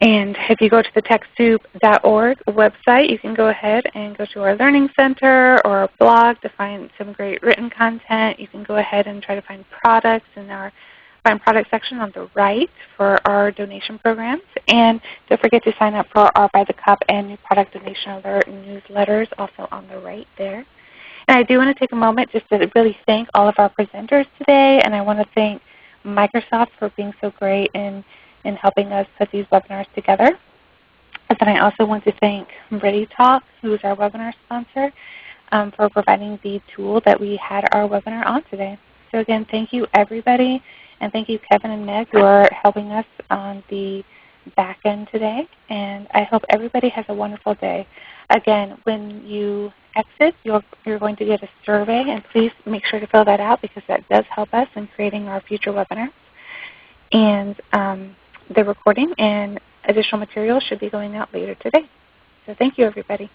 And if you go to the TechSoup.org website, you can go ahead and go to our Learning Center or our blog to find some great written content. You can go ahead and try to find products in our Find Products section on the right for our donation programs. And don't forget to sign up for our By the Cup and New Product Donation Alert newsletters also on the right there. And I do want to take a moment just to really thank all of our presenters today. And I want to thank Microsoft for being so great in, in helping us put these webinars together. And then I also want to thank ReadyTalk, who is our webinar sponsor, um, for providing the tool that we had our webinar on today. So again, thank you everybody. And thank you Kevin and Meg who are helping us on the back end today. And I hope everybody has a wonderful day. Again, when you exit, you're, you're going to get a survey, and please make sure to fill that out because that does help us in creating our future webinars. And um, the recording and additional material should be going out later today. So thank you, everybody.